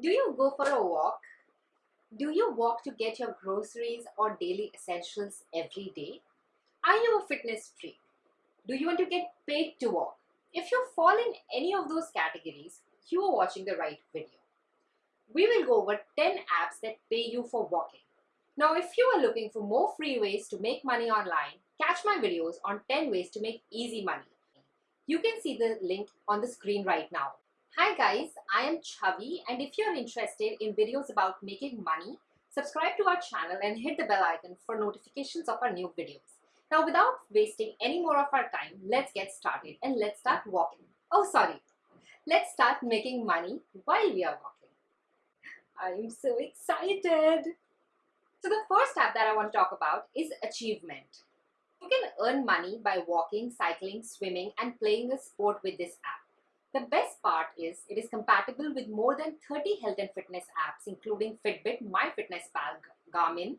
Do you go for a walk? Do you walk to get your groceries or daily essentials every day? Are you a fitness freak? Do you want to get paid to walk? If you fall in any of those categories, you are watching the right video. We will go over 10 apps that pay you for walking. Now, if you are looking for more free ways to make money online, catch my videos on 10 ways to make easy money. You can see the link on the screen right now. Hi guys, I am Chavi and if you're interested in videos about making money, subscribe to our channel and hit the bell icon for notifications of our new videos. Now without wasting any more of our time, let's get started and let's start walking. Oh sorry, let's start making money while we are walking. I'm so excited. So the first app that I want to talk about is Achievement. You can earn money by walking, cycling, swimming and playing a sport with this app. The best part is it is compatible with more than 30 health and fitness apps including Fitbit, MyFitnessPal, Garmin,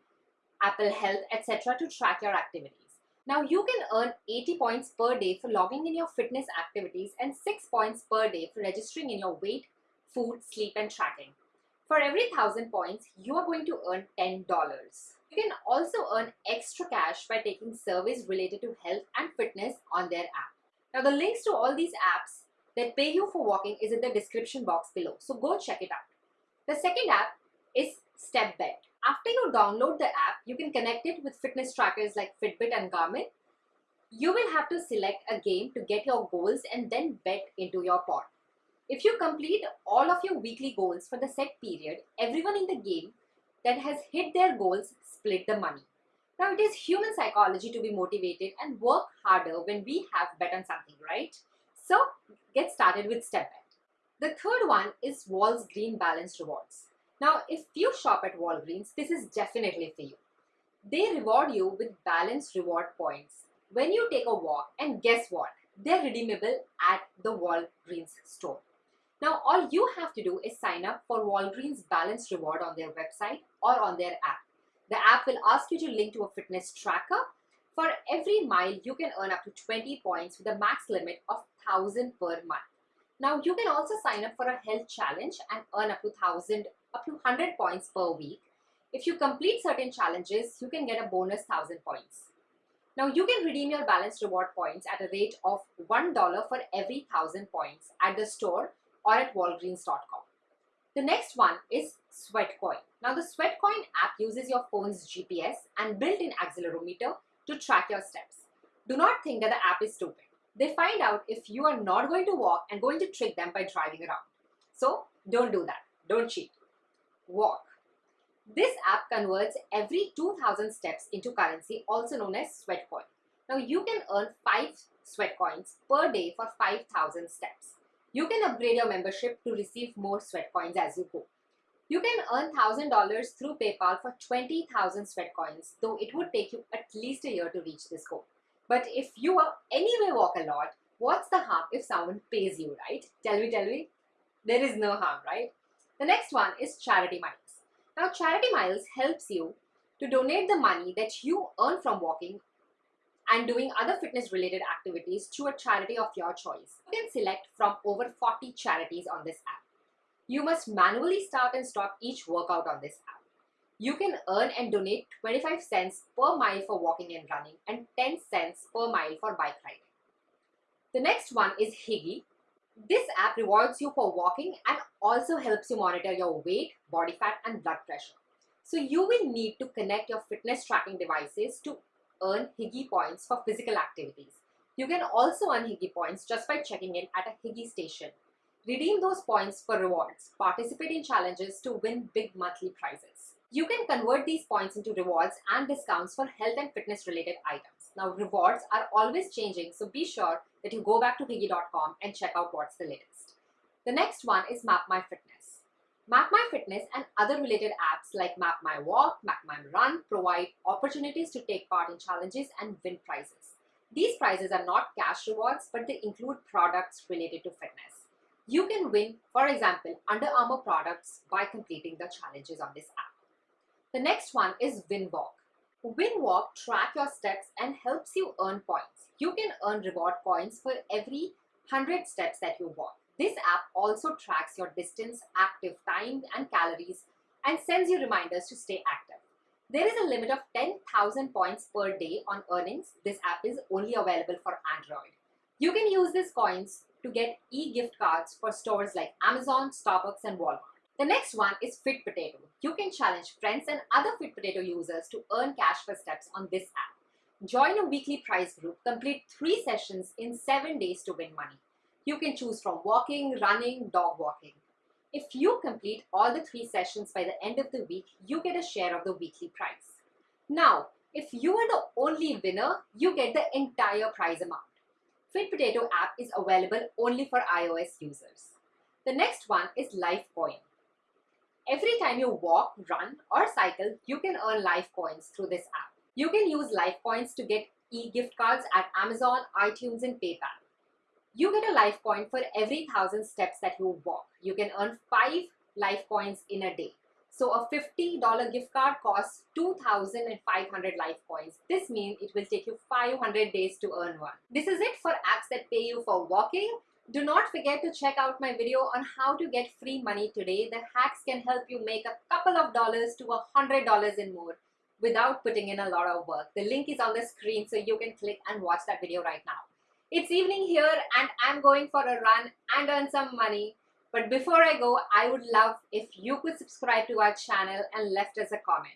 Apple Health, etc. to track your activities. Now you can earn 80 points per day for logging in your fitness activities and 6 points per day for registering in your weight, food, sleep and tracking. For every 1000 points, you are going to earn $10. You can also earn extra cash by taking surveys related to health and fitness on their app. Now the links to all these apps that pay you for walking is in the description box below. So go check it out. The second app is StepBet. After you download the app, you can connect it with fitness trackers like Fitbit and Garmin. You will have to select a game to get your goals and then bet into your pot. If you complete all of your weekly goals for the set period, everyone in the game that has hit their goals split the money. Now it is human psychology to be motivated and work harder when we have bet on something, right? So get started with StepBet. The third one is Walgreens Green Balanced Rewards. Now, if you shop at Walgreens, this is definitely for you. They reward you with balanced reward points when you take a walk and guess what? They're redeemable at the Walgreens store. Now, all you have to do is sign up for Walgreens Balanced Reward on their website or on their app. The app will ask you to link to a fitness tracker for every mile, you can earn up to 20 points with a max limit of 1000 per month. Now, you can also sign up for a health challenge and earn up to 1000 up to 100 points per week. If you complete certain challenges, you can get a bonus 1000 points. Now, you can redeem your balance reward points at a rate of $1 for every 1000 points at the store or at walgreens.com. The next one is Sweatcoin. Now, the Sweatcoin app uses your phone's GPS and built-in accelerometer to track your steps. Do not think that the app is stupid. They find out if you are not going to walk and going to trick them by driving around. So don't do that. Don't cheat. Walk. This app converts every 2000 steps into currency also known as sweat coin. Now you can earn 5 sweat coins per day for 5000 steps. You can upgrade your membership to receive more sweat coins as you go. You can earn $1,000 through PayPal for 20,000 sweat coins, though it would take you at least a year to reach this goal. But if you are anyway walk a lot, what's the harm if someone pays you, right? Tell me, tell me. There is no harm, right? The next one is Charity Miles. Now, Charity Miles helps you to donate the money that you earn from walking and doing other fitness related activities to a charity of your choice. You can select from over 40 charities on this app. You must manually start and stop each workout on this app. You can earn and donate 25 cents per mile for walking and running and 10 cents per mile for bike riding. The next one is Higi. This app rewards you for walking and also helps you monitor your weight, body fat and blood pressure. So you will need to connect your fitness tracking devices to earn Higi points for physical activities. You can also earn Higi points just by checking in at a Higi station. Redeem those points for rewards. Participate in challenges to win big monthly prizes. You can convert these points into rewards and discounts for health and fitness related items. Now rewards are always changing so be sure that you go back to higi.com and check out what's the latest. The next one is Map My Fitness. Map My Fitness and other related apps like Map My Walk, Map My Run provide opportunities to take part in challenges and win prizes. These prizes are not cash rewards but they include products related to fitness. You can win, for example, Under Armour products by completing the challenges on this app. The next one is WinWalk. WinWalk track your steps and helps you earn points. You can earn reward points for every 100 steps that you walk. This app also tracks your distance, active time, and calories and sends you reminders to stay active. There is a limit of 10,000 points per day on earnings. This app is only available for Android. You can use these coins to get e-gift cards for stores like Amazon, Starbucks, and Walmart. The next one is Fit Potato. You can challenge friends and other Fit Potato users to earn cash for steps on this app. Join a weekly prize group, complete three sessions in seven days to win money. You can choose from walking, running, dog walking. If you complete all the three sessions by the end of the week, you get a share of the weekly prize. Now, if you are the only winner, you get the entire prize amount. Fit Potato app is available only for iOS users. The next one is Lifecoin. Every time you walk, run or cycle, you can earn life coins through this app. You can use life coins to get e-gift cards at Amazon, iTunes and PayPal. You get a life coin for every thousand steps that you walk. You can earn 5 life coins in a day. So a $50 gift card costs 2,500 life coins. This means it will take you 500 days to earn one. This is it for apps that pay you for walking. Do not forget to check out my video on how to get free money today. The hacks can help you make a couple of dollars to a hundred dollars and more without putting in a lot of work. The link is on the screen so you can click and watch that video right now. It's evening here and I'm going for a run and earn some money. But before I go, I would love if you could subscribe to our channel and left us a comment.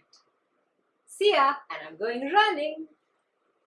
See ya and I'm going running.